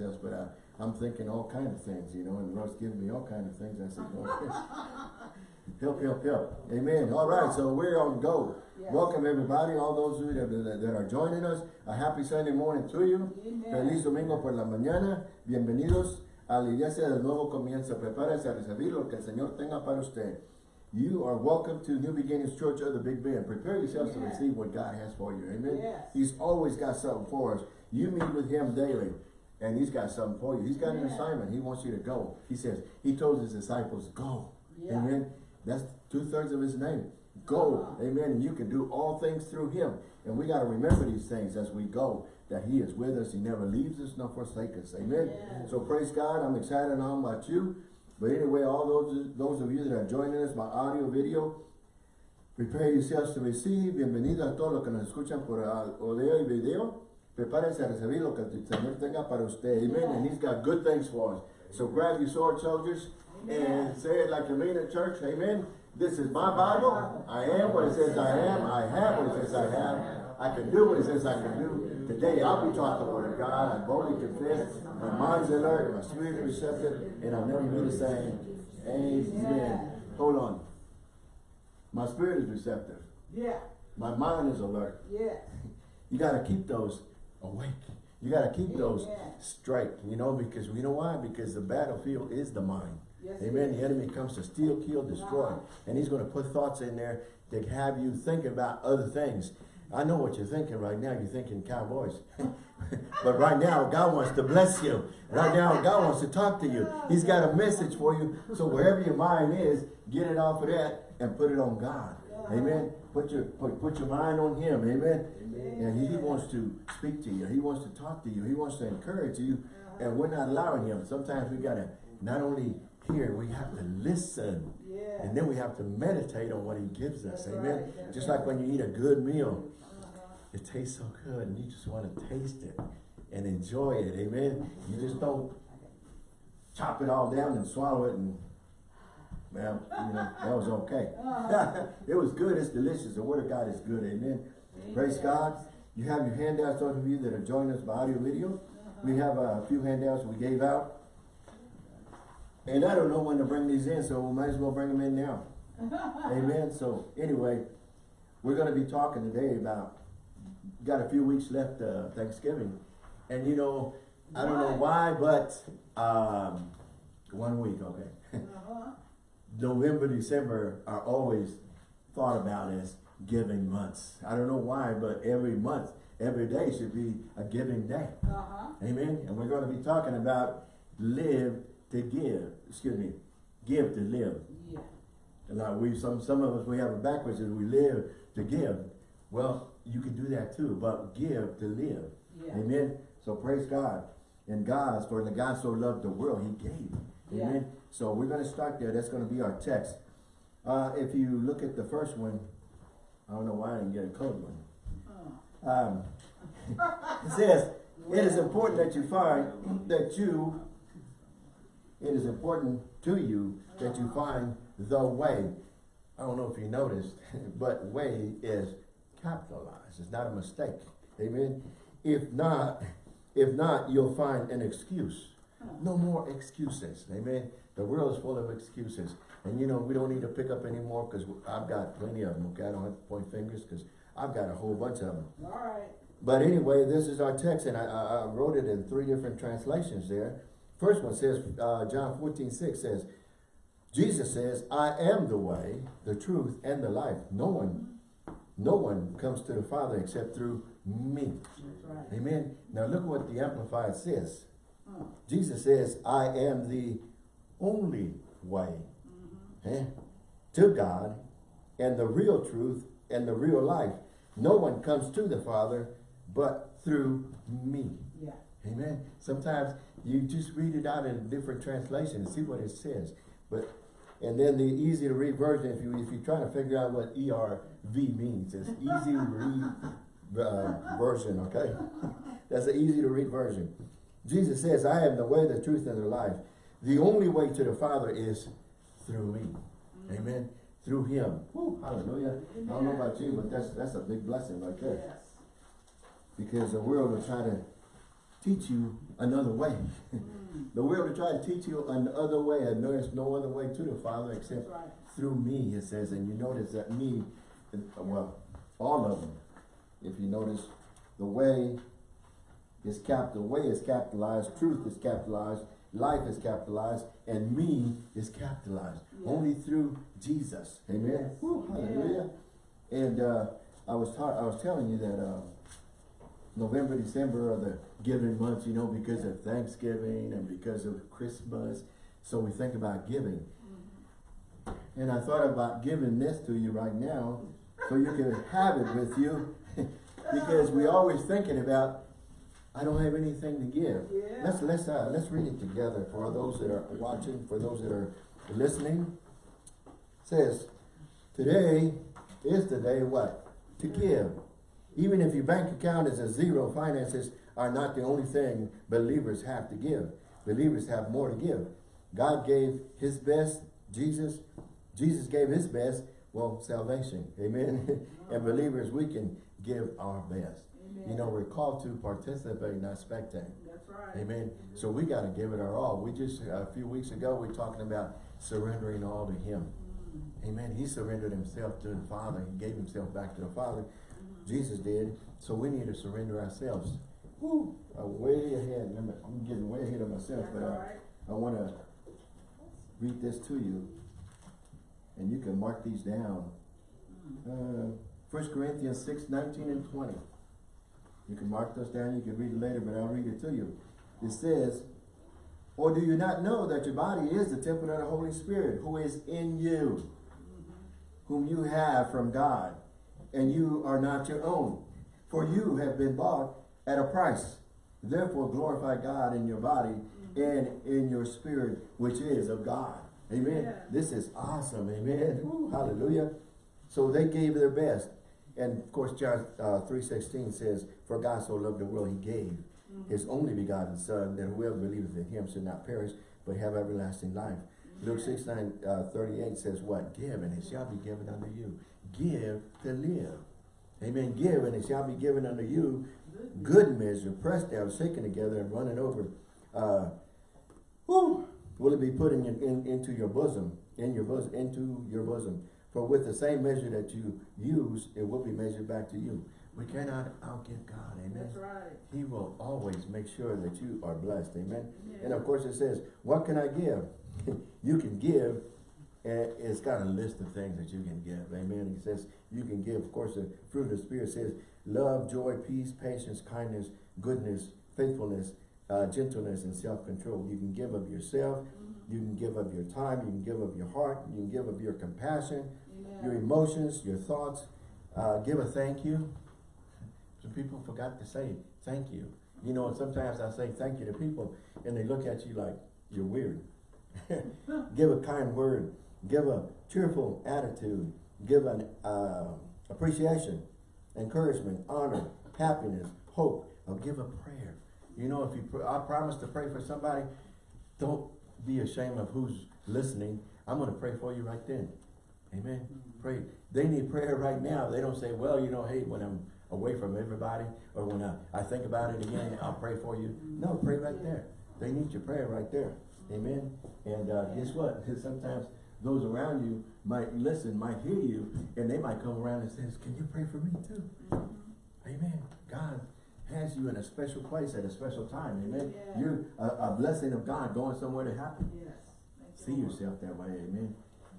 but I, I'm thinking all kind of things, you know, and the Lord's giving me all kind of things. I said, Lord, help, help, help. Amen. All right, so we're on go. Yes. Welcome everybody, all those of you that, that, that are joining us. A happy Sunday morning to you. Amen. Feliz domingo por la mañana. Bienvenidos a la iglesia del nuevo comienzo. Prepárese a recibir lo que el Señor tenga para usted. You are welcome to New Beginnings Church of the Big Bend. Prepare yourselves to receive what God has for you. Amen. Yes. He's always got something for us. You meet with him daily. And he's got something for you. He's got an assignment. He wants you to go. He says, he told his disciples, go. Yeah. Amen. That's two-thirds of his name. Go. Uh-huh. Amen. And you can do all things through him. And we got to remember these things as we go, that he is with us. He never leaves us nor forsakes us. Amen. Yes. So praise God. I'm excited on about you. But anyway, all those, those of you that are joining us, by audio, video, prepare yourselves to receive. Bienvenido a todos los que nos escuchan por uh, audio y video. A recibir lo que el Señor tenga para usted. Amen. And he's got good things for us. So grab your sword, soldiers, and say it like you mean at church. Amen. This is my Bible. I am what it says I am. I have what it says I have. I can do what it says I can do. Today I'll be taught the word of God. I boldly confess. My mind's alert. My spirit is receptive. And I'll never be the same. Amen. Hold on. My spirit is receptive. Yeah, My mind is alert. Yeah. You got to keep those awake. You got to keep those straight, you know, because you know why? Because the battlefield is the mind. Yes, Amen. The enemy comes to steal, kill, destroy. Uh-huh. And he's going to put thoughts in there to have you think about other things. I know what you're thinking right now. You're thinking cowboys. but right now, God wants to bless you. Right now, God wants to talk to you. He's got a message for you. So wherever your mind is, get it off of that and put it on God. Amen. Put your put, put your mind on him. Amen. And he wants to speak to you. He wants to talk to you. He wants to encourage you. And we're not allowing him. Sometimes we gotta not only hear, we have to listen. Yeah. And then we have to meditate on what he gives us. That's Amen. right, Just right. like when you eat a good meal, Uh-huh. it tastes so good and you just want to taste it and enjoy it. Amen. You just don't chop it all down and swallow it and well, you know, that was okay. Uh-huh. it was good, it's delicious. The word of God is good. Amen. Praise God. You have your handouts, those of you that are joining us by audio video. We have a few handouts we gave out. And I don't know when to bring these in, so we might as well bring them in now. Amen. So anyway, we're going to be talking today about, got a few weeks left uh, Thanksgiving. And you know, I don't know why, but um, one week, okay. Uh-huh. November, December are always thought about as giving months. I don't know why, but every month, every day should be a giving day. Uh-huh. Amen. And we're going to be talking about live to give. Excuse me, give to live. Yeah. Now we some some of us we have it backwards as we live to give. Well, you can do that too, but give to live. Yeah. Amen. So praise God. And God, for the God so loved the world, He gave. Yeah. Amen. So we're going to start there. That's going to be our text. Uh, if you look at the first one, I don't know why I didn't get a code one. Uh. Um, it says, it is important that you find that you, it is important to you that you find the way. I don't know if you noticed, but way is capitalized. It's not a mistake. Amen. If not, if not, you'll find an excuse. No more excuses. Amen. The world is full of excuses. And you know, we don't need to pick up anymore because I've got plenty of them. Okay, I don't have to point fingers because I've got a whole bunch of them. All right. But anyway, this is our text, and I, I, wrote it in three different translations there. First one says, uh, John 14, 6 says, Jesus says, I am the way, the truth, and the life. No one, no one comes to the Father except through me. That's right. Amen. Now look what the Amplified says. Jesus says, I am the only way. Eh, to God and the real truth and the real life. No one comes to the Father but through me. Yeah. Amen. Sometimes you just read it out in a different translation and see what it says. But and then the easy to read version, if you if you're trying to figure out what ERV means, it's easy to read uh, version, okay? That's the easy to read version. Jesus says, I am the way, the truth, and the life. The only way to the Father is through me. Amen. Through him. Woo, hallelujah. I don't know about you, but that's that's a big blessing right there Yes. because the world will try to teach you another way. Mm, the world will try to teach you another way, and there's no other way to the Father except right. through me, it says. And you notice that me, well, all of them, if you notice, the way is cap, the way is capitalized, truth is capitalized, life is capitalized, and me is capitalized. Yeah. Only through Jesus. Amen. Yes. Woo, hallelujah. And uh, I was taught, I was telling you that uh, November, December are the giving months, you know, because of Thanksgiving and because of Christmas. So we think about giving. Mm-hmm. And I thought about giving this to you right now so you can have it with you because we always thinking about I don't have anything to give. Yeah. Let's let's uh, let's read it together for those that are watching, for those that are listening. It says, today is the day what? To give. Even if your bank account is a zero, finances are not the only thing believers have to give. Believers have more to give. God gave his best, Jesus, Jesus gave his best, well, salvation. Amen. and believers, we can give our best. You know, we're called to participate, not spectate. That's right. Amen. So we got to give it our all. We just, a few weeks ago, we were talking about surrendering all to him. Mm, Amen. He surrendered himself to the Father. He gave himself back to the Father. Jesus did. So we need to surrender ourselves. Woo! I'm way ahead. I'm getting way ahead of myself, That's but all I. I want to read this to you. And you can mark these down. Uh, 1 Corinthians 6, 19 and 20. You can mark those down. You can read it later, but I'll read it to you. It says, Or do you not know that your body is the temple of the Holy Spirit, who is in you, whom you have from God, and you are not your own? For you have been bought at a price. Therefore glorify God in your body and in your spirit, which is of God. Amen. Yeah. This is awesome. Amen. Woo, hallelujah. So they gave their best. And of course, John uh, 3.16 says, For God so loved the world, he gave his only begotten Son, that whoever believeth in him should not perish, but have everlasting life. Luke 6, 9, uh, 38 says what? Give, and it shall be given unto you. Give to live. Amen. Give, and it shall be given unto you good measure, pressed down, shaken together, and running over. Uh, whew, will it be put in, your, in into your bosom, in your bosom, into your bosom? For with the same measure that you use, it will be measured back to you. We cannot outgive God. Amen. That's right. He will always make sure that you are blessed. Amen. Yeah. And of course it says, what can I give? you can give, and it's got a list of things that you can give. Amen. It says you can give, of course, the fruit of the Spirit says love, joy, peace, patience, kindness, goodness, faithfulness, uh, gentleness, and self-control. You can give of yourself. You can give of your time. You can give of your heart. You can give of your compassion, your emotions, your thoughts. Uh, give a thank you. Some people forgot to say thank you. You know, and sometimes I say thank you to people and they look at you like you're weird. give a kind word. Give a cheerful attitude. Give an uh, appreciation, encouragement, honor, happiness, hope. Or give a prayer. You know, if you I promise to pray for somebody, don't be ashamed of who's listening. I'm going to pray for you right then. Amen. Mm-hmm. Pray. They need prayer right now. They don't say, well, you know, hey, when I'm away from everybody or when I, I think about it again, I'll pray for you. No, mm-hmm. pray right there. They need your prayer right there. Amen. And uh, guess what? Sometimes those around you might listen, might hear you, and they might come around and says, can you pray for me too? Mm-hmm. Amen. God has you in a special place at a special time. Amen. Yeah. You're a, a blessing of God going somewhere to happen. Yes. See yourself that way, amen.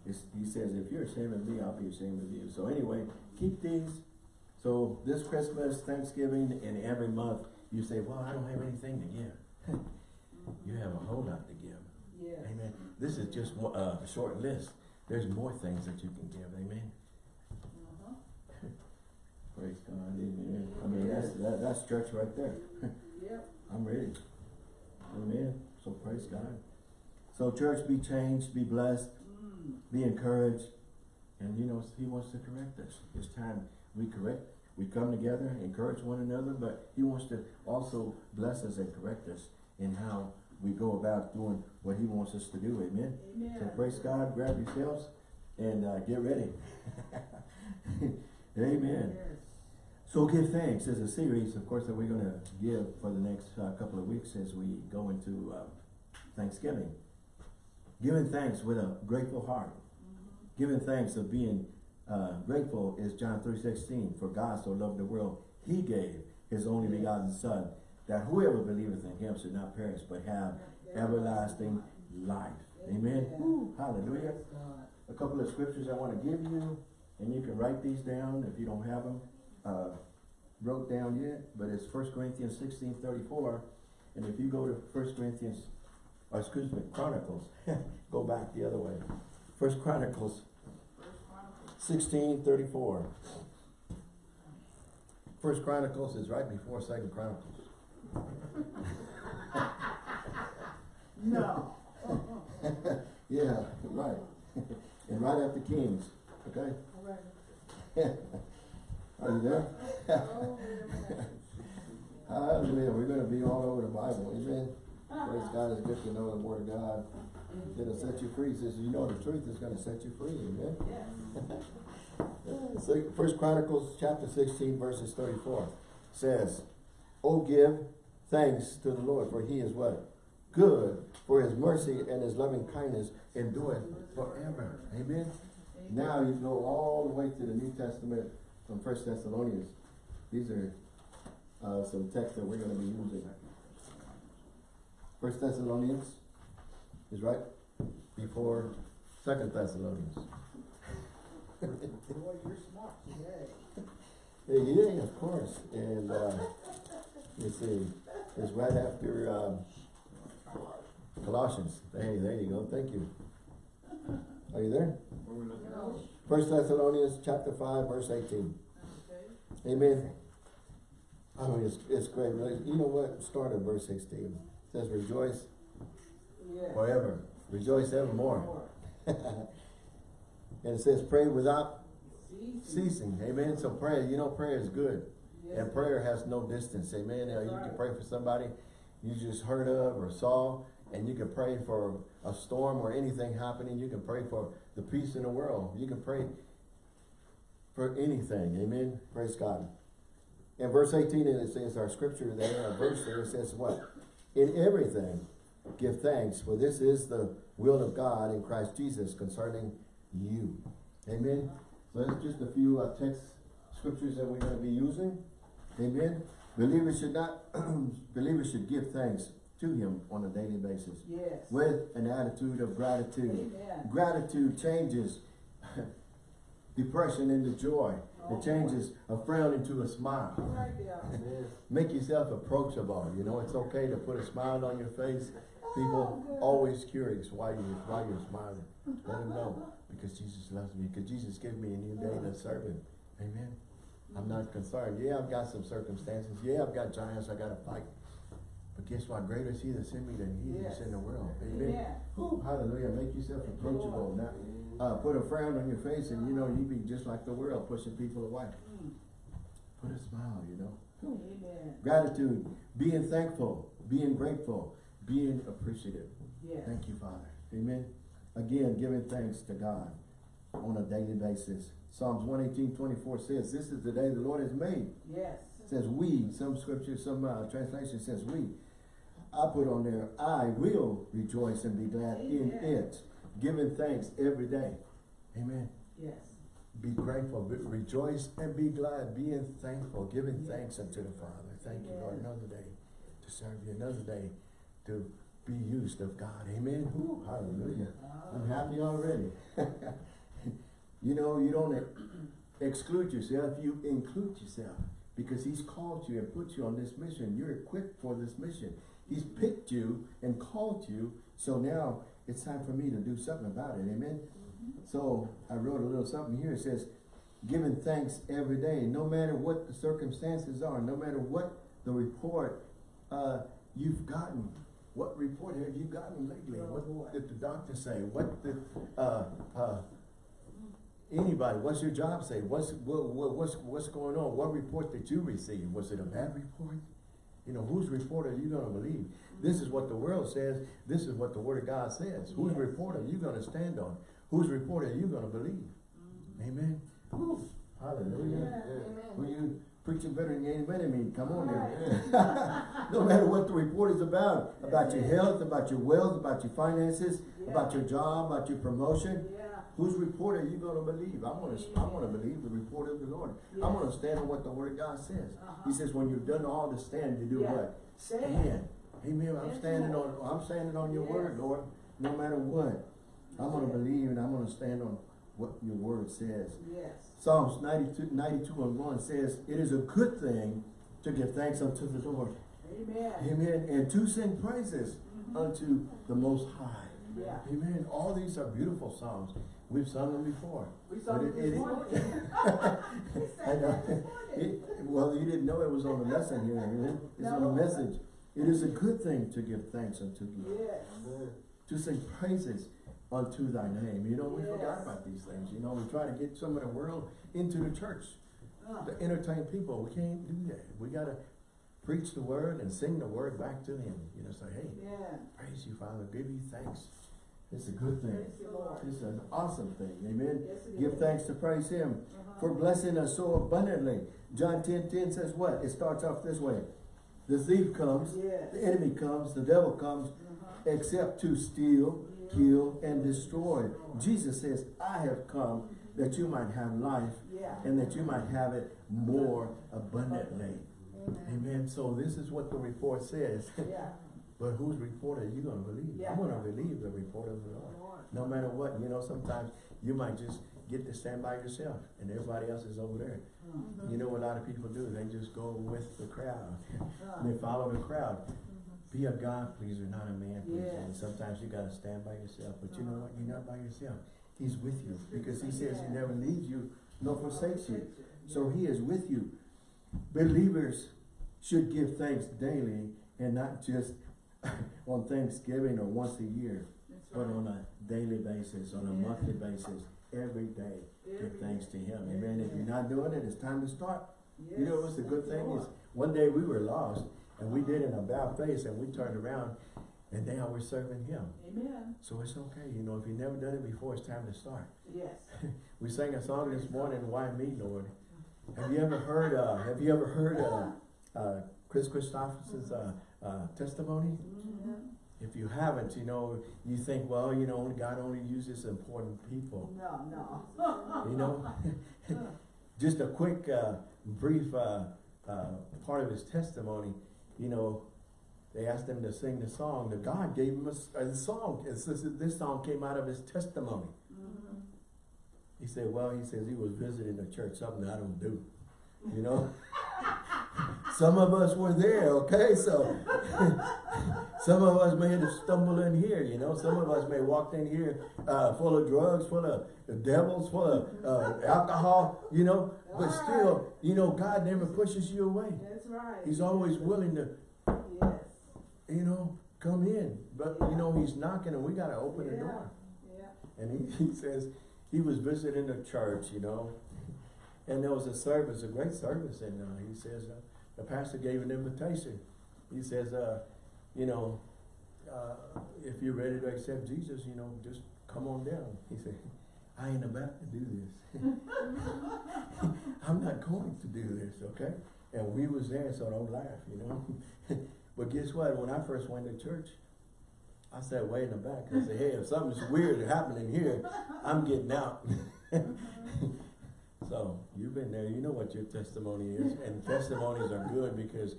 It's, he says, if you're ashamed of me, I'll be ashamed of you. So anyway, keep these. So this Christmas, Thanksgiving, and every month, you say, well, I don't have anything to give. you have a whole lot to give. Yes. Amen. This is just uh, a short list. There's more things that you can give. Amen. Praise God. Amen. I mean, that's, that, that's church right there. Yep. I'm ready. Amen. So praise God. So church, be changed, be blessed. Mm. be encouraged. And you know, he wants to correct us. It's time we correct. We come together, encourage one another, but he wants to also bless us and correct us in how we go about doing what he wants us to do. Amen. Amen. So praise God, grab yourselves and uh, get ready. Amen. Yes. So give thanks is a series, of course, that we're gonna give for the next uh, couple of weeks as we go into uh, Thanksgiving. Giving thanks with a grateful heart. Giving thanks of being uh, grateful is John three sixteen. For God so loved the world, He gave His only begotten Son, that whoever believeth in Him should not perish but have everlasting life. Amen. Woo, hallelujah. A couple of scriptures I want to give you, and you can write these down if you don't have them uh, wrote down yet, but it's First Corinthians sixteen thirty-four. And if you go to First Corinthians, or excuse me, Chronicles, go back the other way. First Chronicles First Chronicles. sixteen thirty-four. First Chronicles is right before Second Chronicles. No. Yeah, right. and right after Kings, okay? All right. Are you there? Oh. Hallelujah. We're gonna be all over the Bible, amen? Praise uh-huh. God, it's good to know the word of God. Mm-hmm. It'll set you free, says, you know the truth is gonna set you free, amen? Yes. So, First Chronicles chapter sixteen verses thirty-four says, Oh, give thanks to the Lord, for he is what? Good, for his mercy and his loving kindness endureth forever, amen? Now you go all the way to the New Testament from First Thessalonians. These are uh, some texts that we're gonna be using. First Thessalonians is right before Second Thessalonians. Boy, you're smart today. Yeah, yeah, of course, and, uh, let's see, it's right after, um, Colossians, hey, there you go, thank you. Are you there? First Thessalonians chapter five, verse eighteen, Okay. Amen. I mean, it's, it's great, you know what, start at verse sixteen, It says rejoice Yes. forever, rejoice evermore. And it says pray without Ceasing. ceasing, amen, so prayer, you know, prayer is good. Yes. And prayer has no distance, amen. You can pray for somebody you just heard of or saw, and you can pray for a storm or anything happening. You can pray for the peace in the world. You can pray for anything, amen. Praise God. In verse 18, it says our scripture there, our verse there, it says what? In everything, give thanks, for this is the will of God in Christ Jesus concerning you. Amen. So that's just a few uh, text scriptures that we're going to be using. Amen. Believers should not, believers should give thanks to Him on a daily basis Yes. with an attitude of gratitude. Amen. Gratitude changes depression into joy. Oh, It changes a frown into a smile. Right. Make yourself approachable. You know, it's okay to put a smile on your face. People Oh, always curious why you why you're smiling. Let them know because Jesus loves me. Because Jesus gave me a new day to serve Him. Amen. I'm not concerned. Yeah, I've got some circumstances. Yeah, I've got giants I got to fight. But guess what? Greater is He that's in me than He that's Yes. in the world. Amen. Whew, hallelujah. Make yourself approachable. Now, uh, put a frown on your face, and you know you'd be just like the world, pushing people away. Put a smile. You know. Amen. Gratitude, being thankful, being grateful, being appreciative. Yes. Thank you, Father. Amen. Again, giving thanks to God on a daily basis. Psalms 118, 24 says, This is the day the Lord has made. Yes. It says we, some scripture, some uh, translation says we. I put on there, I will rejoice and be glad in it. Giving thanks every day. Amen. Yes. Be grateful, be, rejoice and be glad, being thankful, giving Yes. thanks unto the Father. Thank you, Lord, another day to serve you, another day to be used of God. Amen. Whew, hallelujah. Ah. I'm happy already. you know, you don't exclude yourself, you include yourself because He's called you and put you on this mission. You're equipped for this mission. He's picked you and called you, so now it's time for me to do something about it. Amen. So I wrote a little something here. It says, giving thanks every day, no matter what the circumstances are, no matter what the report uh, you've gotten. What report have you gotten lately? What did the doctor say? What did uh, uh, anybody? What's your job say? What's what, what, what's what's going on? What report did you receive? Was it a bad report? You know, whose report are you going to believe? This is what the world says. This is what the Word of God says. Whose Yes. report are you going to stand on? Whose report are you going to believe? Mm-hmm. Amen. Whew. Hallelujah. Amen. Will you preaching better than any better me. Come on now. no matter what the report is about, about your health, about your wealth, about your finances, about your job, about your promotion. Yeah. Whose report are you gonna believe? I'm gonna, I'm gonna believe the report of the Lord. I'm gonna stand on what the word of God says. Uh-huh. He says, when you've done all to stand, you do Yeah. what? Stand. Stand. Amen. I'm standing on, I'm standing on your Yes. word, Lord, no matter what. I'm gonna believe and I'm gonna stand on what your word says. Yes. Psalms 92, 92 and 1 says, It is a good thing to give thanks unto the Lord. Amen. Amen. And to sing praises Mhm. unto the Most High. Yeah. Amen. All these are beautiful psalms. We've sung them before. We saw But it it- it- I know. that this morning. It- well, you didn't know it was on the lesson here. It's on the No. message. It is a good thing to give thanks unto Lord. Yes. To sing praises unto thy name. You know, we forgot about these things. You know, we try to get some of the world into the church. Uh, to entertain people. We can't do that. We gotta preach the word and sing the word back to them. You know, say, hey, Yeah. praise you, Father, give you thanks. It's a good thing. Praise the Lord. It's an awesome thing. Amen. Yes, Give is. thanks to praise him Uh-huh. for blessing us so abundantly. John 10, 10 says what? It starts off this way. The thief comes, Yes. the enemy comes, the devil comes, Uh-huh. except to steal, kill, and destroy. Jesus says, I have come that you might have life Yeah. and that you might have it more abundantly. Amen. Amen. So this is what the report says. Yeah. but whose report are you going to believe? Yeah. I'm going to believe the report of the Lord. Lord. No matter what, you know, sometimes you might just get to stand by yourself and everybody else is over there. Mhm. You know what a lot of people do? They just go with the crowd. They follow the crowd. Be a God pleaser, not a man pleaser. Yes. And sometimes you got to stand by yourself. But you know what? You're not by yourself. He's with you because he says he never leaves you nor forsakes you. So he is with you. Believers should give thanks daily and not just on Thanksgiving or once a year, That's but right. on a daily basis, on a monthly basis, every day. Give thanks day. to him. Every Amen. If you're not doing it, it's time to start. You know Yes. what's the good thing is, one day we were lost and we did in a bad place and we turned around and now we're serving him. Amen. So it's okay. You know, if you've never done it before, it's time to start. Yes. We sang a song this morning, Why Me, Lord? Have you ever heard, uh, have you ever heard, uh, uh, Kris Kristofferson's, uh, uh, testimony? Mhm. If you haven't, you know, you think, well, you know, God only uses important people. No, no. You know? Just a quick, uh, brief, uh, uh, part of his testimony, you know, they asked him to sing the song, that God gave him a song, It's this, this song came out of his testimony. Mhm. He said, well, he says he was visiting a church, something I don't do, you know? Some of us were there, okay, so some of us may have stumbled in here, you know, some of us may have walked in here, uh, full of drugs, full of devils, full of, uh, alcohol, you know, but still, you know, God never pushes you away. That's right. He's always willing to, Yes. you know, come in, but, you know, he's knocking and we gotta open the door. Yeah. And he, he says, he was visiting a church, you know, and there was a service, a great service, and uh, he says, uh, the pastor gave an invitation. He says, uh, you know, uh, if you're ready to accept Jesus, you know, just come on down. He said, I ain't about to do this. I'm not going to do this, okay? And we was there, so don't laugh, you know? but guess what? When I first went to church, I sat way in the back. I said, hey, if something's weird happening here, I'm getting out. so you've been there, you know what your testimony is. And testimonies are good because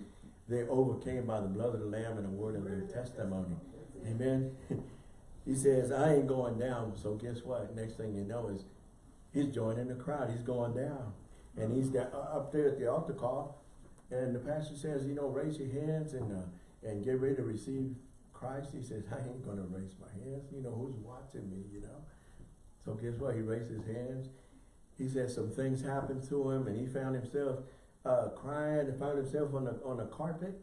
they overcame by the blood of the Lamb and the word of their testimony. Amen. he says, I ain't going down. So guess what? Next thing you know is he's joining the crowd. He's going down. And he's da- uh, up there at the altar call. And the pastor says, you know, raise your hands and, uh, and get ready to receive Christ. He says, I ain't going to raise my hands. You know, who's watching me, you know? So guess what? He raised his hands. He said some things happened to him and he found himself uh, crying and found himself on the, on the carpet.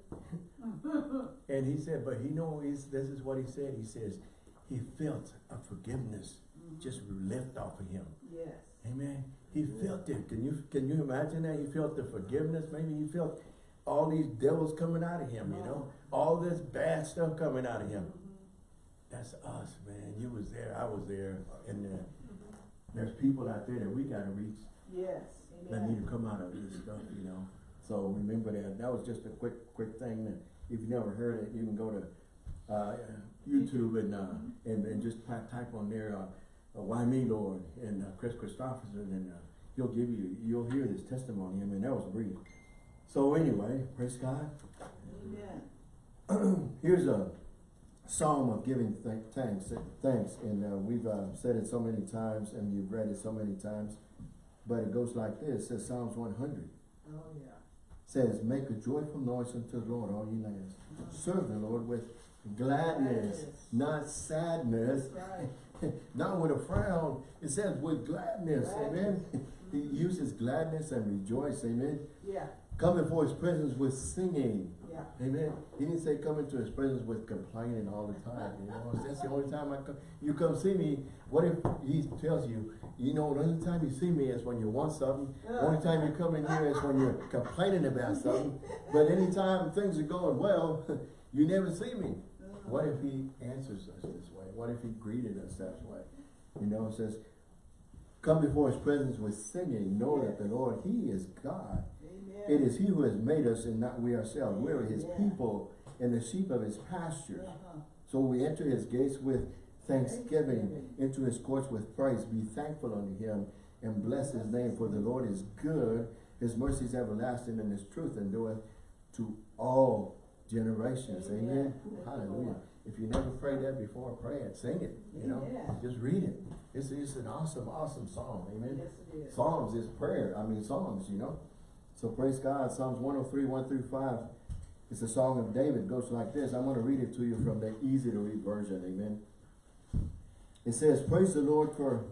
and he said, but he know this is what he said. He says, he felt a forgiveness just lift off of him. Yes. Amen. He felt it. Can you can you imagine that? He felt the forgiveness. Maybe he felt all these devils coming out of him, you know? All this bad stuff coming out of him. That's us, man. You was there, I was there, and uh, there's people out there that we gotta reach Yes. Amen. that need to come out of this stuff, you know? So remember that. That was just a quick, quick thing. that If you never heard it, you can go to, uh, YouTube and, uh, and, and just type, type on there, uh, uh, why me, Lord, and, uh, Kris Kristofferson, and, uh, he'll give you, you'll hear this testimony. I mean, that was brief. So anyway, praise God. Amen. Here's a psalm of giving th- thanks, thanks, and uh, we've uh, said it so many times, and you've read it so many times. But it goes like this: it says Psalms 100 Oh, yeah. says, "Make a joyful noise unto the Lord, all ye lands. Serve the Lord with gladness, Gladness. not sadness, right. not with a frown." It says with gladness. Amen. Gladness. he uses gladness and rejoice. Amen. Yeah, Come before His presence with singing. Amen. He didn't say come into his presence with complaining all the time. You know, that's the only time I come. You come see me. What if he tells you, you know, the only time you see me is when you want something. The only time you come in here is when you're complaining about something. But anytime things are going well, you never see me. Mm-hmm. What if he answers us this way? What if he greeted us that way? You know, it says, come before his presence with singing. Know that the Lord, he is God. Amen. It is he who has made us and not we ourselves. We are his Yeah. people and the sheep of his pasture. Uh-huh. So we enter his gates with thanksgiving, Thanksgiving. into his courts with praise. Be thankful unto him and bless his name, for the Lord is good. His mercy is everlasting and his truth endureth to all generations. Amen. Amen. Hallelujah. If you never prayed that before, pray it. Sing it. You know, just read it. It's, it's an awesome, awesome song. Amen. Yes, is. Psalms is prayer. I mean, Psalms, you know. So praise God. Psalms 103, 1 through 5. It's a song of David. It goes like this. I'm going to read it to you from the easy to read version. Amen. It says, Praise the Lord for,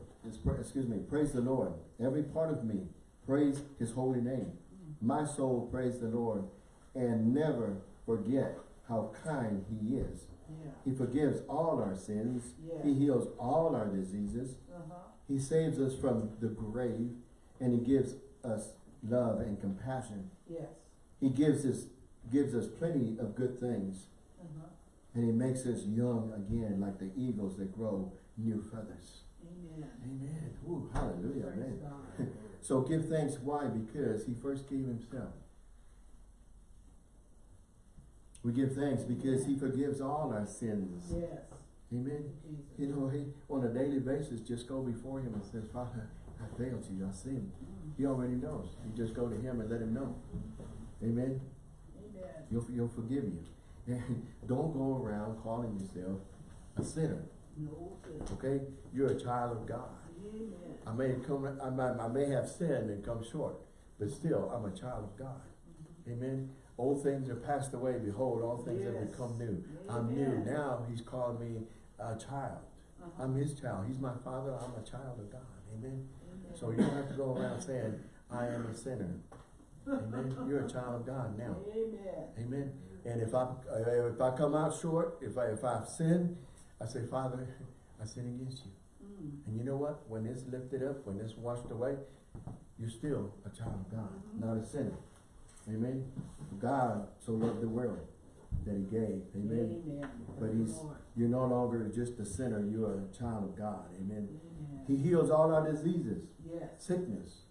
excuse me, praise the Lord. Every part of me, praise his holy name. My soul, praise the Lord. And never forget how kind he is. Yeah. He forgives all our sins. Yeah. He heals all our diseases. Uh-huh. He saves us from the grave and he gives us love and compassion. Yes. He gives us gives us plenty of good things Uh-huh. and he makes us young again like the eagles that grow new feathers. Amen. Amen. Ooh, hallelujah, Praise. God. So give thanks why? Because he first gave himself. We give thanks because he forgives all our sins. Yes. Amen. Jesus. You know, he on a daily basis just go before him and says, Father, I failed you, I sinned. He already knows. You just go to him and let him know. Amen. Amen. He'll, he'll forgive you. And don't go around calling yourself a sinner. No. Okay? You're a child of God. Amen. I may come I might, I may have sinned and come short, but still I'm a child of God. Amen. Old things are passed away, behold, all things have become new. I'm new. Now he's called me a child. Uh-huh. I'm his child. He's my father. I'm a child of God. Amen. So you don't have to go around saying, I am a sinner. Amen. You're a child of God now. Amen. Amen. And if I if I come out short, if I if I've sinned, I say, Father, I sin against you. Mm. And you know what? When it's lifted up, when it's washed away, you're still a child of God, not a sinner. Amen. God so loved the world that he gave. Amen. Amen. But he's you're no longer just a sinner, you are a child of God. Amen. Amen. He heals all our diseases, Yes. sickness,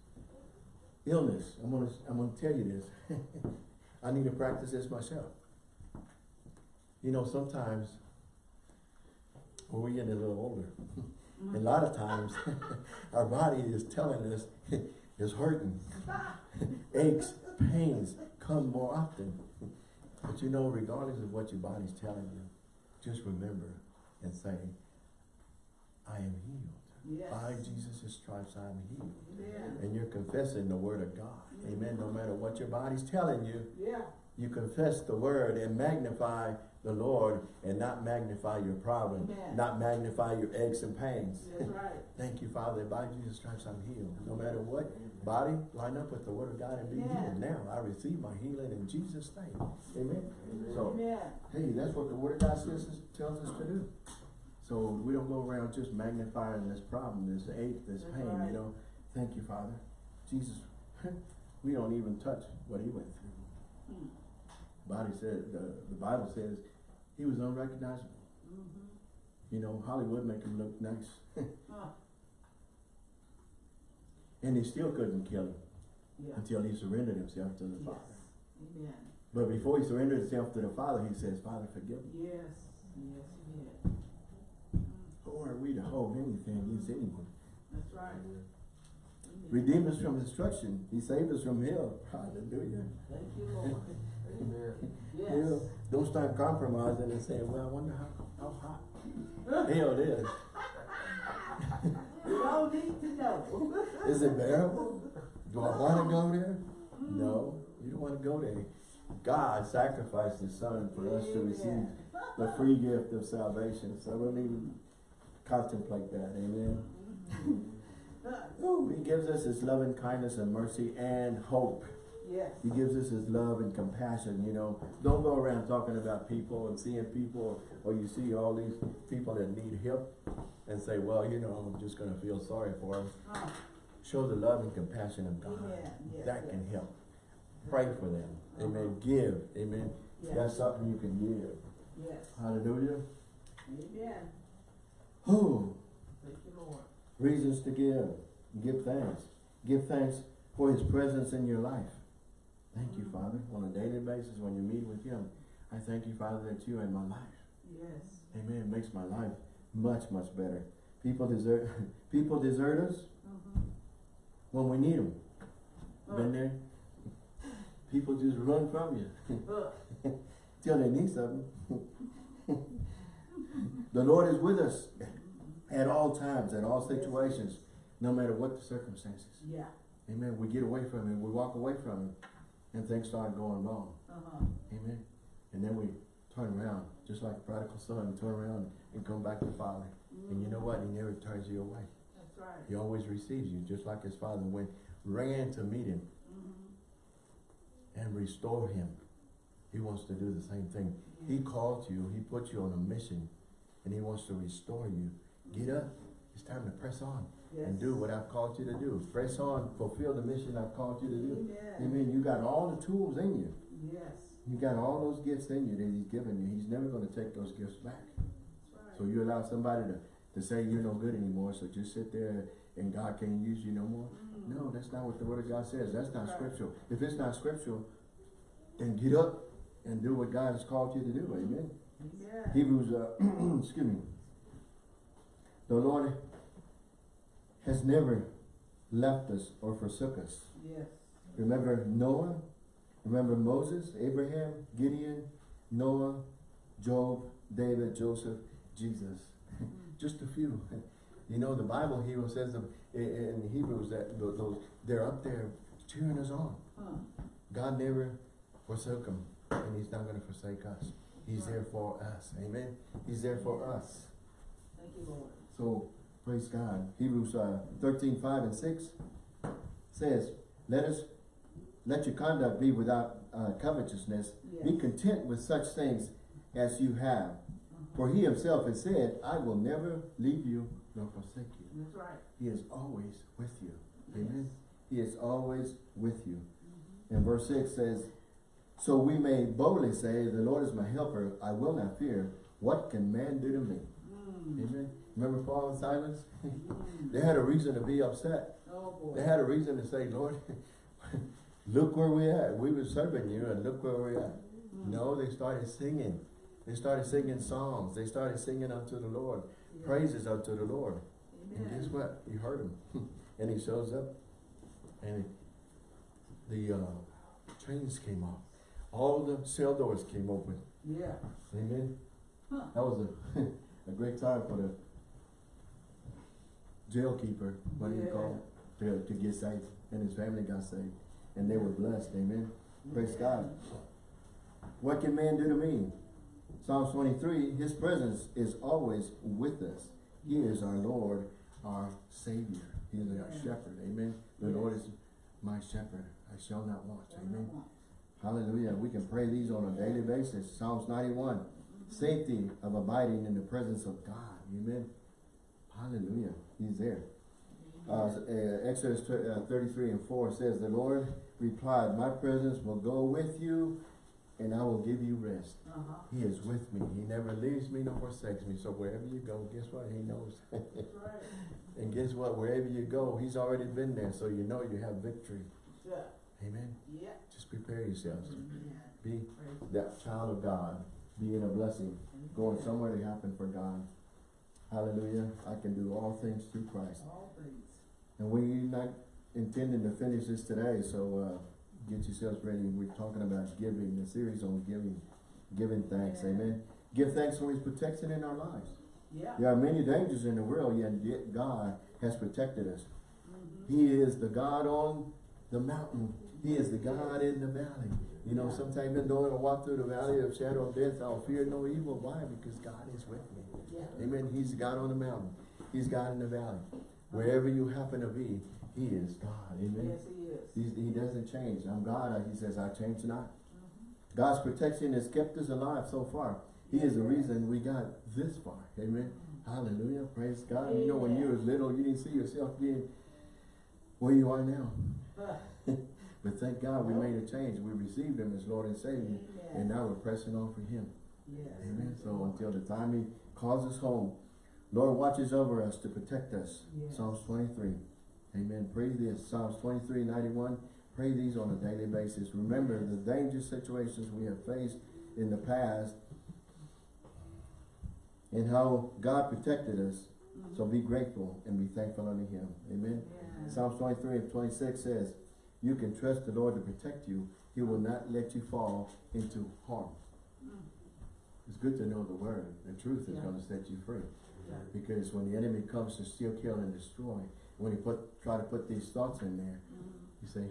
illness. I'm gonna I'm gonna tell you this. I need to practice this myself. You know, sometimes when we get a little older, a lot of times our body is telling us it's hurting. Aches, pains come more often. But you know, regardless of what your body's telling you, just remember and say, I am healed. Yes. By Jesus' stripes I am healed. Amen. And you're confessing the word of God. Amen. No matter what your body's telling you, Yeah. you confess the word and magnify the Lord and not magnify your problem, Amen. not magnify your aches and pains. That's right. Thank you, Father. By Jesus' stripes I'm healed. No matter what, body, line up with the word of God and be Amen. healed. Now I receive my healing in Jesus' name. Amen. So, Amen. hey, that's what the word of God says, tells us to do. So we don't go around just magnifying this problem, this ache, this That's pain, right. you know. Thank you, Father. Jesus, we don't even touch what he went through. Mm. Body said, the, the Bible says he was unrecognizable. Mhm. You know, Hollywood make him look nice. Ah, and they still couldn't kill him Yeah. until he surrendered himself to the Yes. Father. Amen. But before he surrendered himself to the Father, he says, Father, forgive me. Yes, yes, he did. Mm, Who are we to hold anything against anyone? That's right. Amen. Redeem us from destruction. He saved us from hell. Hallelujah. Thank you, Lord. Yes. You know, don't start compromising and saying, well, I wonder how, how hot hell is. We all need to know. Is it bearable? Do I want to go there? No, you don't want to go there. God sacrificed His Son for us to receive the free gift of salvation. So don't even contemplate that. Amen. Mm-hmm. Ooh, he gives us His loving kindness and mercy and hope. Yes. He gives us His love and compassion. You know, don't go around talking about people and seeing people, or you see all these people that need help, and say, "Well, you know, I'm just going to feel sorry for them." Huh. Show the love and compassion of God. Amen. Yes, that yes. can help. Pray for them. Amen. Uh-huh. Give. Amen. Yes. That's something you can give. Yes. Hallelujah. Amen. Who? Thank you, Lord. Reasons to give. Give thanks. Give thanks for His presence in your life. Thank you, Father. On a daily basis, when you meet with Him, I thank you, Father, that you are in my life. Yes. Amen. It makes my life much, much better. People desert. People desert us Mm-hmm. when we need them. Been there. People just run from you. Uh, till they need something. the Lord is with us at all times, at all situations, no matter what the circumstances. yeah. Amen. We get away from him. we walk away from it, and things started going wrong. Uh-huh. Amen. And then we turn around, just like prodigal son, turn around and come back to Father. And you know what? He never turns you away. That's right. He always receives you, just like his father went, ran to meet him Mm-hmm. and restore him. He wants to do the same thing. He called you, he put you on a mission, and he wants to restore you. Get up. It's time to press on Yes. and do what I've called you to do. Press on, fulfill the mission I've called you to do. Amen. Amen. You got all the tools in you. Yes. You got all those gifts in you that he's given you. He's never going to take those gifts back. Right. So you allow somebody to, to say you're no good anymore, so just sit there and God can't use you no more. Mm. No, that's not what the word of God says. That's not Right. scriptural. If it's not scriptural, then get up and do what God has called you to do. Amen. Amen. Hebrews, uh, excuse me. The Lord has never left us or forsook us. Yes. Remember Noah? Remember Moses, Abraham, Gideon, Noah, Job, David, Joseph, Jesus. Just a few. You know, the Bible Hebrew says in Hebrews that those they're up there cheering us on. Huh. God never forsook them, and He's not going to forsake us. He's there for us. Amen. He's there for us. Thank you, Lord. So praise God. Hebrews uh, 13, 5 and 6 says, Let us let your conduct be without uh, covetousness. Be content with such things as you have. For he himself has said, I will never leave you nor forsake you. That's right. He is always with you. Amen. He is always with you. And verse 6 says, So we may boldly say, The Lord is my helper, I will not fear. What can man do to me? Mm. Amen. Remember Paul and Silas? They had a reason to be upset. Oh, boy. They had a reason to say, Lord, look where we at. We were serving you and look where we're at. Mm. No, they started singing. They started singing psalms. They started singing unto the Lord. Yeah. Praises unto the Lord. And guess what? He heard him. and he shows up. And the uh, chains came off. All the cell doors came open. Yeah. Amen. Huh. That was a, a great time for the jail keeper, what do you call it, to, to get saved. And his family got saved. And they were blessed. Amen. Praise God. What can man do to me? Psalms 23, his presence is always with us. He is our Lord, our Savior. He is our shepherd. Amen. The Lord is my shepherd. I shall not want. Amen. Hallelujah. We can pray these on a daily basis. Psalms 91. Safety of abiding in the presence of God. Amen. Hallelujah. He's there. Uh, uh, Exodus uh, 33 and 4 says, The Lord replied, My presence will go with you and I will give you rest. Uh-huh. He is with me. He never leaves me nor forsakes me. So wherever you go, guess what? He knows. Right. and guess what? Wherever you go, he's already been there. So you know you have victory. Yeah. Amen. Yeah. Just prepare yourselves. Amen. Be Praise that child of God. Being a blessing. Going somewhere to happen for God. Hallelujah. I can do all things through Christ. All things. And we're not intending to finish this today, so uh, get yourselves ready. We're talking about giving, the series on giving, giving thanks. Yeah. Amen. Give thanks for His protection in our lives. Yeah. There are many dangers in the world, yet God has protected us. Mhm. He is the God on the mountain. He is the God in the valley. You know, sometimes even though I walk through the valley of shadow of death, I'll fear no evil. Why? Because God is with me. Yeah. Amen. He's God on the mountain. He's God in the valley. Wherever you happen to be, He is God. Amen. Yes, he is. He's, he doesn't change. I'm God. He says, I change not. Mhm. God's protection has kept us alive so far. He is the reason we got this far. Amen. Hallelujah. Praise God. You know, when you was little, you didn't see yourself being where you are now. But thank God we made a change. We received Him as Lord and Savior. And now we're pressing on for Him. Yes. Amen. So until the time He calls us home, Lord watches over us to protect us. Yes. Psalms 23. Amen. Pray this. Psalms 23, 91. Pray these on a daily basis. Remember the dangerous situations we have faced in the past and how God protected us. So mm-hmm. be grateful and be thankful unto Him. Amen. Yeah. Psalms 23 and 26 says, You can trust the Lord to protect you. He will not let you fall into harm. Mm. It's good to know the word. The truth is Yeah. going to set you free. Yeah. Because when the enemy comes to steal, kill, and destroy, when he put try to put these thoughts in there, Mhm. you say,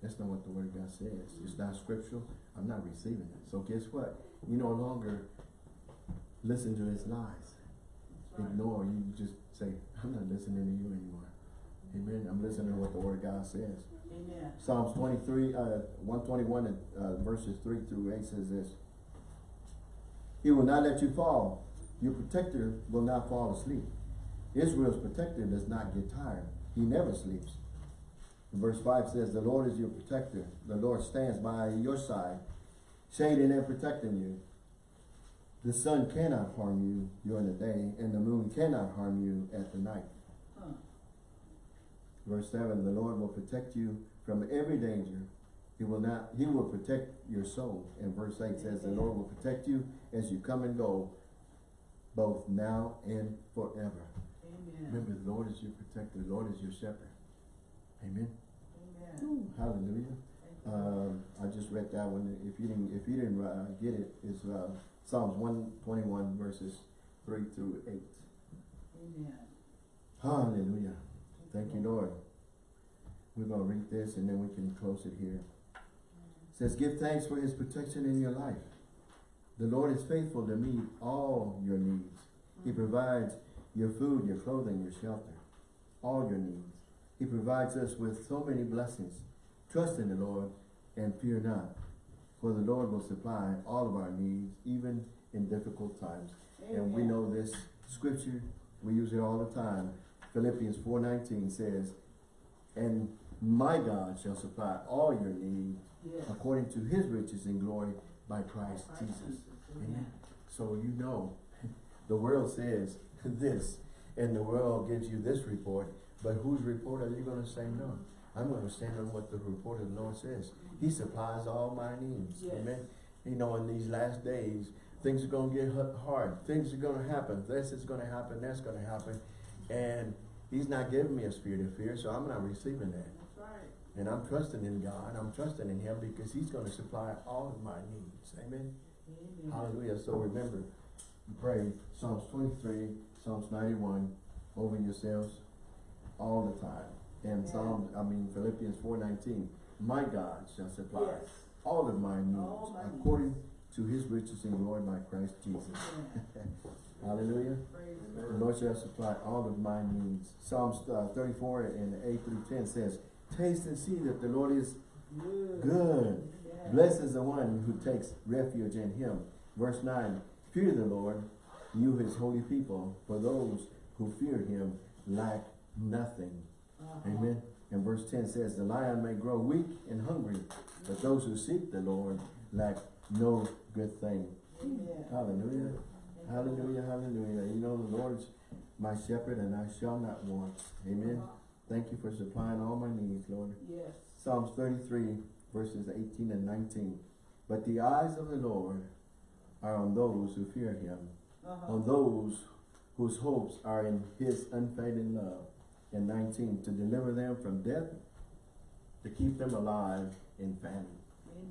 that's not what the word of God says. It's not scriptural. I'm not receiving it. So guess what? You no longer listen to his lies. Right. Ignore. You just say, I'm not listening to you anymore. Amen. I'm listening to what the word of God says. Amen. Psalms 23, uh, 121 and, uh, verses 3 through 8 says this. He will not let you fall. Your protector will not fall asleep. Israel's protector does not get tired. He never sleeps. Verse 5 says, The Lord is your protector. The Lord stands by your side, shading and protecting you. The sun cannot harm you during the day, and the moon cannot harm you at the night. Verse seven, the Lord will protect you from every danger. He will not, he will protect your soul. And verse eight says, the Lord will protect you as you come and go, both now and forever. Amen. Remember, the Lord is your protector, the Lord is your shepherd. Amen. Amen. Hallelujah. Um, I just read that one. If you didn't, if you didn't uh, get it, it's uh, Psalms one twenty one verses three through eight. Amen. Hallelujah. Thank you, Lord. We're going to read this and then we can close it here. It says, Give thanks for his protection in your life. The Lord is faithful to meet all your needs. He provides your food, your clothing, your shelter, all your needs. He provides us with so many blessings. Trust in the Lord and fear not, for the Lord will supply all of our needs, even in difficult times. And we know this scripture, we use it all the time. Philippians 4.19 says, And my God shall supply all your needs Yes. according to his riches in glory by Christ Christ Jesus. Jesus. Amen. Amen. So you know, the world says this, and the world gives you this report, but whose report are you going to say no? I'm going to stand on what the report of the Lord says. He supplies all my needs. Yes. Amen. You know, in these last days, things are going to get hard. Things are going to happen. This is going to happen. That's going to happen. And he's not giving me a spirit of fear, so I'm not receiving that. That's right. And I'm trusting in God. I'm trusting in him because he's going to supply all of my needs. Amen. Amen. Hallelujah. So remember, pray Psalms 23, Psalms 91 over yourselves all the time. And Yeah. Psalms, I mean Philippians 4.19, my God shall supply Yes. all of my needs my needs. according to his riches in glory by Christ Jesus. Hallelujah. The Lord. Shall supply all of my needs. Psalms uh, 34 and 8 through 10 says, Taste and see that the Lord is Good. good. Yeah. Blessed is the one who takes refuge in him. Verse 9, Fear the Lord, you his holy people, for those who fear him lack nothing. Uh-huh. Amen. And verse 10 says, The lion may grow weak and hungry, but those who seek the Lord lack no good thing. Amen. Hallelujah. Hallelujah, hallelujah. You know the Lord's my shepherd and I shall not want. Amen. Uh-huh. Thank you for supplying all my needs, Lord. Yes. Psalms thirty-three, verses eighteen and nineteen. But the eyes of the Lord are on those who fear him, Uh-huh. on those whose hopes are in his unfailing love. And nineteen, to deliver them from death, to keep them alive in famine.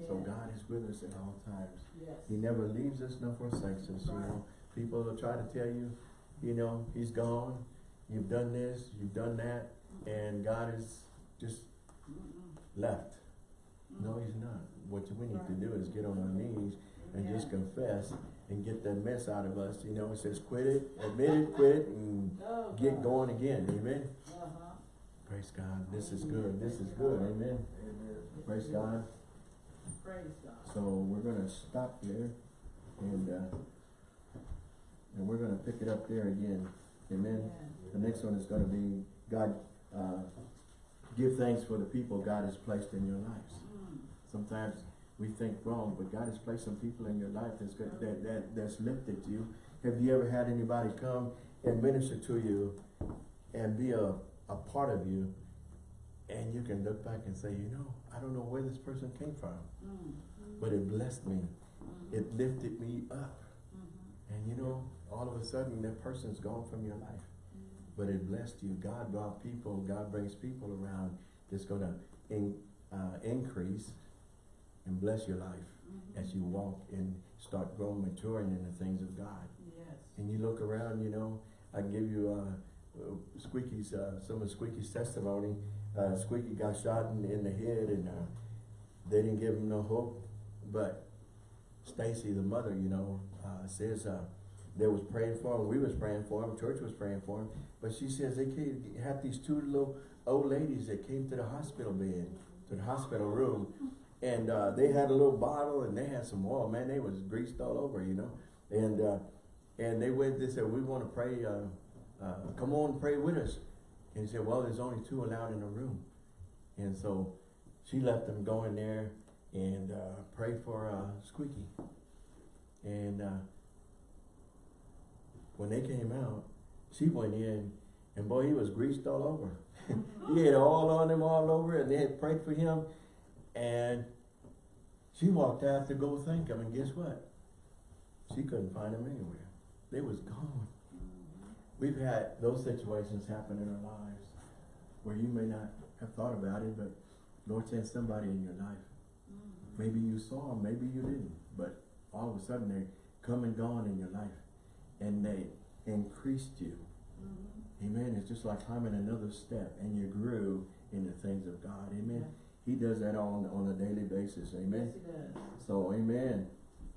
So God is with us at all times. Yes. He never leaves us nor forsakes us, you know. People will try to tell you, you know, he's gone, you've done this, you've done that, and God is just left. No, he's not. What we need to do is get on our knees and just confess and get that mess out of us. You know, it says quit it, admit it, quit it, and Oh, get going again. Amen. Uh-huh. Praise God. This is good. This is good. Amen. Praise God. Praise God. So we're gonna stop there and, uh, and we're gonna pick it up there again. Amen. The next one is gonna be, God, uh, give thanks for the people God has placed in your lives. Mm. Sometimes we think wrong, but God has placed some people in your life that's that, that, that's lifted you. Have you ever had anybody come and minister to you and be a, a part of you? And you can look back and say, you know, I don't know where this person came from, Mm. but it blessed me. Mm. It lifted me up. Mhm. And you know, all of a sudden that person's gone from your life. But it blessed you. God brought people, God brings people around that's gonna in, uh, increase and bless your life Mhm. as you walk and start growing, maturing in the things of God. Yes. And you look around, you know, I give you, uh, uh, Squeaky's, uh, some of Squeaky's testimony. Uh, Squeaky got shot in, in the head and, uh, they didn't give him no hope. But Stacy, the mother, you know, uh, says, uh, they was praying for him, we was praying for him, church was praying for him. But she says they came, had these two little old ladies that came to the hospital bed, to the hospital room. And, uh, they had a little bottle and they had some oil, man, they was greased all over, you know. And, uh, and they went, they said, we wanna pray, uh, uh, come on, pray with us. And he said, well, there's only two allowed in the room. And so she let them go in there and, uh, pray for, uh, Squeaky. And, uh, when they came out, she went in and boy, he was greased all over. he had all on him all over and they had prayed for him. And she walked out to go thank him and guess what? She couldn't find him anywhere. They was gone. We've had those situations happen in our lives where you may not have thought about it, but Lord sent somebody in your life. Mhm. Maybe you saw them, maybe you didn't, but all of a sudden they come and gone in your life and they increased you. Mhm. Amen. It's just like climbing another step and you grew in the things of God. Amen. Yeah. He does that on, on a daily basis. Amen. Yes. So, amen.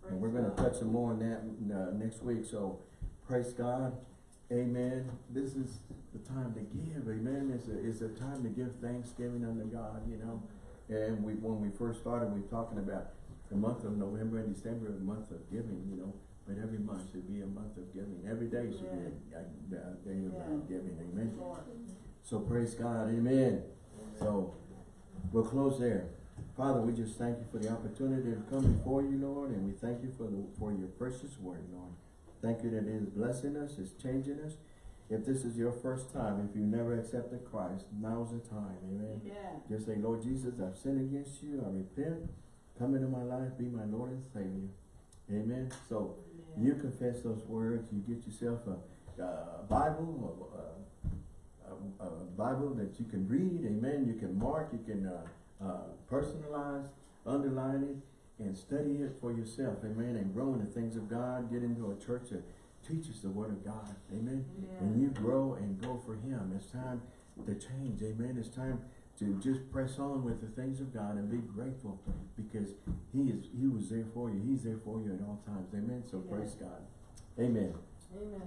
And we're gonna touch some more on that uh, next week, so praise God. Amen. This is the time to give, amen. It's a, it's a time to give thanksgiving unto God, you know. And we, when we first started, we were talking about the month of November and December, a month of giving, you know. But every month should be a month of giving. Every day should be a, a, day of uh, Yeah. giving, amen. So praise God, amen. So, we'll close there. Father, we just thank you for the opportunity to come before you, Lord, and we thank you for the, for your precious word, Lord. Thank you that it is blessing us, it's changing us. If this is your first time, if you never accepted Christ, now's the time, amen. Amen. Just say, Lord Jesus, I've sinned against you, I repent, come into my life, be my Lord and Savior. Amen. So, Amen. You confess those words, you get yourself a, a Bible, a, a, a Bible that you can read, amen, you can mark, you can, uh, uh, personalize, underline it, and study it for yourself, amen, and grow in the things of God, get into a church that teaches the word of God, amen, and you grow and go for Him, it's time to change, amen, it's time to just press on with the things of God and be grateful, because He is, He was there for you, He's there for you at all times, amen, so praise God, amen. Amen.